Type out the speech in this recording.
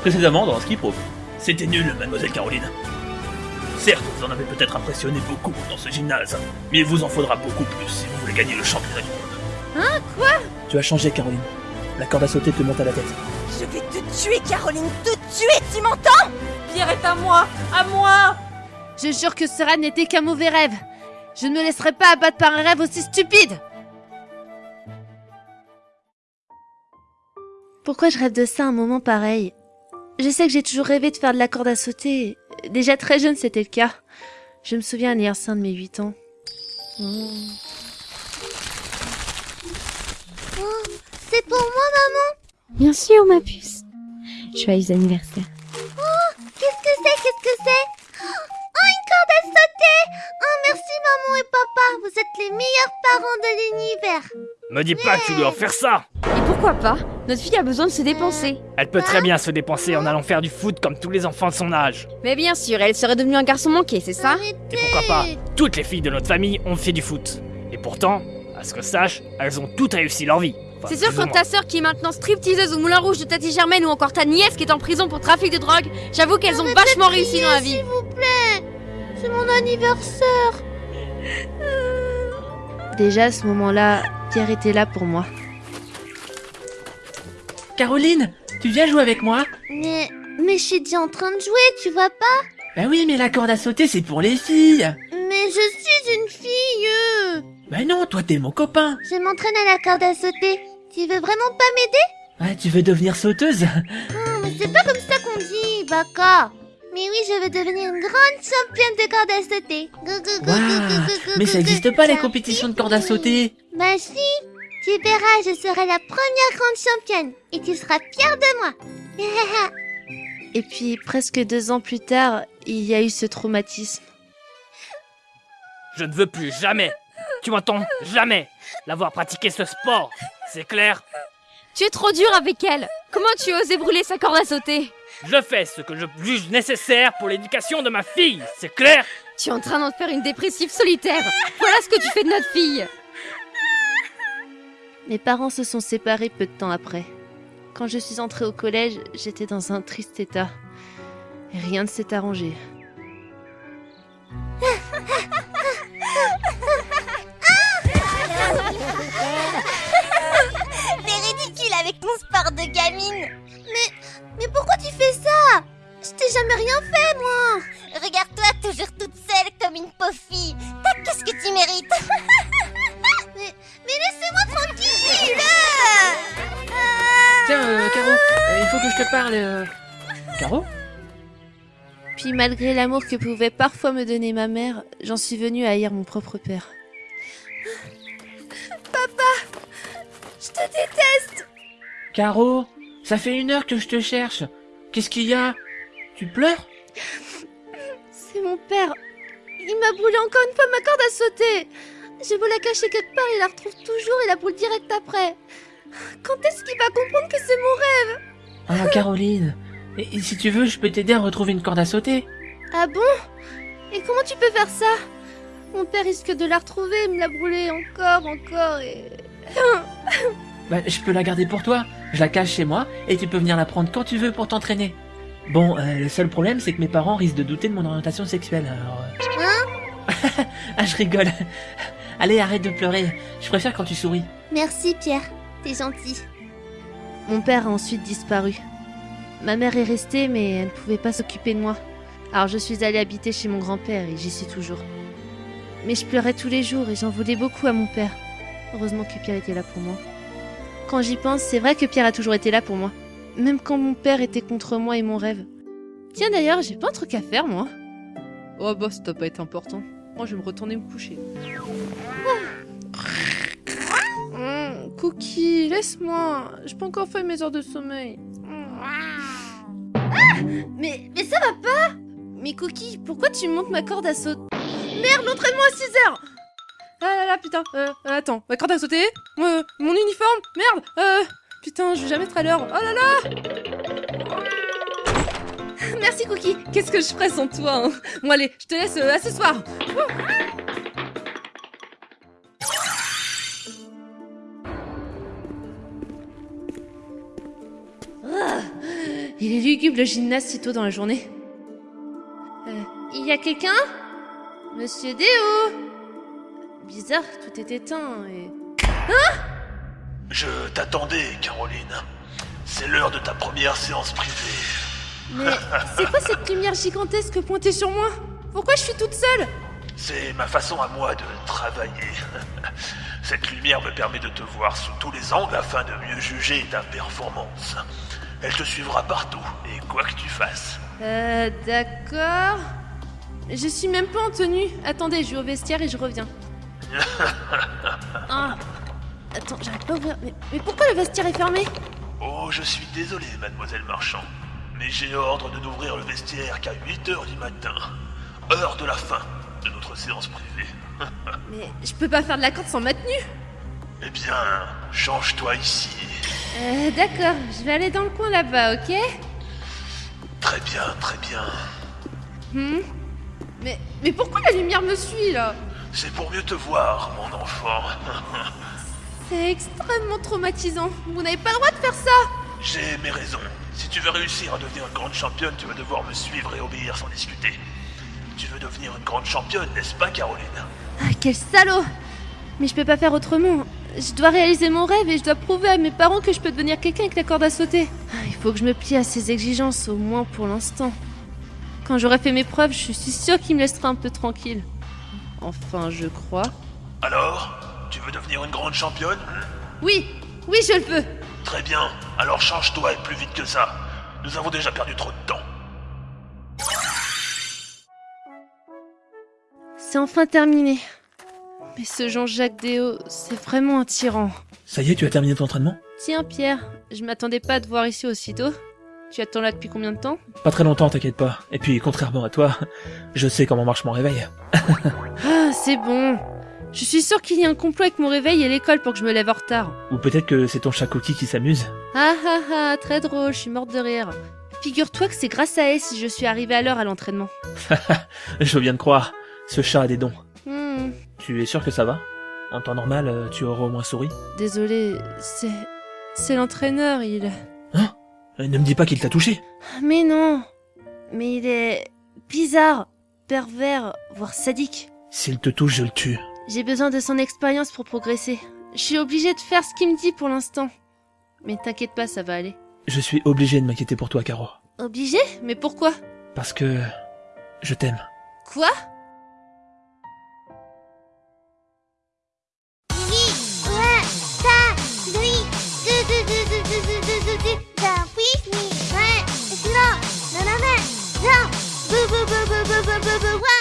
précédemment dans Skip Rope. C'était nul, mademoiselle Caroline. Certes, vous en avez peut-être impressionné beaucoup dans ce gymnase, mais il vous en faudra beaucoup plus si vous voulez gagner le championnat du monde. Hein Quoi? Tu as changé, Caroline. La corde à sauter te monte à la tête. Je vais te tuer, Caroline, te tuer, tu m'entends? Pierre est à moi, à moi Je jure que ce rêve n'était qu'un mauvais rêve. Je ne me laisserai pas abattre par un rêve aussi stupide. Pourquoi je rêve de ça à un moment pareil? Je sais que j'ai toujours rêvé de faire de la corde à sauter. Déjà très jeune, c'était le cas. Je me souviens à l'anniversaire de mes 8 ans. Oh, c'est pour moi, maman Bien sûr, ma puce. Joyeux anniversaire. Oh, qu'est-ce que c'est Qu'est-ce que c'est? Oh, une corde à sauter Oh, merci, maman et papa. Vous êtes les meilleurs parents de l'univers. Me dis pas que tu dois faire ça pourquoi pas? Notre fille a besoin de se dépenser. Elle peut très bien se dépenser en allant faire du foot comme tous les enfants de son âge. Mais bien sûr, elle serait devenue un garçon manqué, c'est ça? Et pourquoi pas? Toutes les filles de notre famille ont fait du foot. Et pourtant, à ce que je sache, elles ont toutes réussi leur vie. Enfin, C'est sûr, moins. ta sœur qui est maintenant stripteaseuse au Moulin Rouge de Tati Germaine ou encore ta nièce qui est en prison pour trafic de drogue, j'avoue qu'elles ont vachement réussi dans la vie. S'il vous plaît C'est mon anniversaire Déjà à ce moment-là, Pierre était là pour moi. Caroline, tu viens jouer avec moi Mais... Mais je suis déjà en train de jouer, tu vois pas Bah oui, mais la corde à sauter, c'est pour les filles Mais je suis une fille Bah non, toi t'es mon copain Je m'entraîne à la corde à sauter. Tu veux vraiment pas m'aider Ouais, tu veux devenir sauteuse Non, mais c'est pas comme ça qu'on dit, Baka. Mais oui, je veux devenir une grande championne de corde à sauter. Gou, Mais ça gou. existe pas les compétitions de corde à sauter Bah si, tu verras, je serai la première grande championne. Et tu seras fière de moi. Et puis presque deux ans plus tard, il y a eu ce traumatisme. Je ne veux plus jamais, tu m'entends, jamais, l'avoir pratiqué ce sport. C'est clair Tu es trop dur avec elle. Comment tu as osé brûler sa corde à sauter? Je fais ce que je juge nécessaire pour l'éducation de ma fille. C'est clair Tu es en train d'en faire une dépressive solitaire. Voilà ce que tu fais de notre fille. Mes parents se sont séparés peu de temps après. Quand je suis entrée au collège, j'étais dans un triste état. Rien ne s'est arrangé. T'es ridicule avec ton sport de gamine. Mais, mais pourquoi tu fais ça? Je t'ai jamais rien fait, moi. Regarde-toi toujours toute seule comme une pauvre fille. T'as qu'est-ce que tu mérites? Je te parle... euh. Caro Puis malgré l'amour que pouvait parfois me donner ma mère, j'en suis venue à haïr mon propre père. Je te déteste Caro, ça fait une heure que je te cherche. Qu'est-ce qu'il y a? Tu pleures? C'est mon père. Il m'a brûlé encore une fois ma corde à sauter. J'ai beau la cacher quelque part, il la retrouve toujours et la brûle direct après. Quand est-ce qu'il va comprendre que c'est mon rêve? Ah, Caroline. Et, et si tu veux, je peux t'aider à retrouver une corde à sauter. Ah bon? Et comment tu peux faire ça? Mon père risque de la retrouver et me la brûler encore, encore et... Bah, je peux la garder pour toi. Je la cache chez moi et tu peux venir la prendre quand tu veux pour t'entraîner. Bon, euh, le seul problème, c'est que mes parents risquent de douter de mon orientation sexuelle, alors... euh. ah, je rigole. Allez, arrête de pleurer. Je préfère quand tu souris. Merci, Pierre. T'es gentil. Mon père a ensuite disparu. Ma mère est restée, mais elle ne pouvait pas s'occuper de moi. Alors je suis allée habiter chez mon grand-père et j'y suis toujours. Mais je pleurais tous les jours et j'en voulais beaucoup à mon père. Heureusement que Pierre était là pour moi. Quand j'y pense, c'est vrai que Pierre a toujours été là pour moi. Même quand mon père était contre moi et mon rêve. Tiens d'ailleurs, j'ai pas un truc à faire moi. Oh bah ça doit pas être important. Moi je vais me retourner me coucher. Hum, Cookie, laisse-moi. Je peux encore faire mes heures de sommeil. Ah mais, mais ça va pas. Mais Cookie, pourquoi tu montes ma corde à sauter? Merde, l'entraînement à 6 heures. Ah là là, putain, euh, euh, attends, ma corde à sauter? Euh, Mon uniforme? Merde Euh, putain, je vais jamais être à l'heure Oh là là. Merci Cookie, qu'est-ce que je ferais sans toi hein? Bon allez, je te laisse euh, à ce soir Il est lugubre le gymnase si tôt dans la journée. Euh, il y a quelqu'un? Monsieur Déo? Bizarre, tout est éteint et... Je t'attendais, Caroline. C'est l'heure de ta première séance privée. Mais c'est quoi cette lumière gigantesque pointée sur moi? Pourquoi je suis toute seule? C'est ma façon à moi de travailler. Cette lumière me permet de te voir sous tous les angles afin de mieux juger ta performance. Elle te suivra partout, et quoi que tu fasses. Euh, d'accord. Je suis même pas en tenue. Attendez, je vais au vestiaire et je reviens. Ah. Attends, j'arrive pas à ouvrir. Mais, mais pourquoi le vestiaire est fermé? Oh, je suis désolé, mademoiselle Marchand, mais j'ai ordre de n'ouvrir le vestiaire qu'à 8 heures du matin, heure de la fin de notre séance privée. Mais je peux pas faire de la corde sans ma tenue. Eh bien, change-toi ici. Euh, d'accord. Je vais aller dans le coin là-bas, ok? Très bien, très bien. Hmm Mais, mais pourquoi la lumière me suit là? C'est pour mieux te voir, mon enfant. C'est extrêmement traumatisant. Vous n'avez pas le droit de faire ça. J'ai mes raisons. Si tu veux réussir à devenir une grande championne, tu vas devoir me suivre et obéir sans discuter. Tu veux devenir une grande championne, n'est-ce pas, Caroline? Ah, quel salaud Mais je peux pas faire autrement. Je dois réaliser mon rêve et je dois prouver à mes parents que je peux devenir quelqu'un avec la corde à sauter. Ah, Il faut que je me plie à ces exigences, au moins pour l'instant. Quand j'aurai fait mes preuves, je suis sûre qu'il me laissera un peu tranquille. Enfin, je crois. Alors Tu veux devenir une grande championne? Oui, oui, je le veux. Très bien. Alors change-toi et plus vite que ça. Nous avons déjà perdu trop de temps. C'est enfin terminé. Mais ce Jean-Jacques Déo, c'est vraiment un tyran. Ça y est, tu as terminé ton entraînement? Tiens, Pierre, je m'attendais pas à te voir ici aussitôt. Tu attends là depuis combien de temps? Pas très longtemps, t'inquiète pas. Et puis, contrairement à toi, je sais comment marche mon réveil. Ah, c'est bon. Je suis sûre qu'il y a un complot avec mon réveil et l'école pour que je me lève en retard. Ou peut-être que c'est ton chat cookie qui s'amuse. Ah ah ah, très drôle, je suis morte de rire. Figure-toi que c'est grâce à elle si je suis arrivée à l'heure à l'entraînement. Je veux bien te croire. Ce chat a des dons. Hmm, Tu es sûr que ça va? En temps normal, euh, tu aurais au moins souri? désolé, c'est... C'est l'entraîneur, il... Euh, Ne me dis pas qu'il t'a touché. Mais non Mais il est... bizarre, pervers, voire sadique. S'il te touche, je le tue. J'ai besoin de son expérience pour progresser. Je suis obligée de faire ce qu'il me dit pour l'instant. Mais t'inquiète pas, ça va aller. Je suis obligé de m'inquiéter pour toi, Caro. Obligée? Mais pourquoi? Parce que... Je t'aime. Quoi? boo boo boo boo.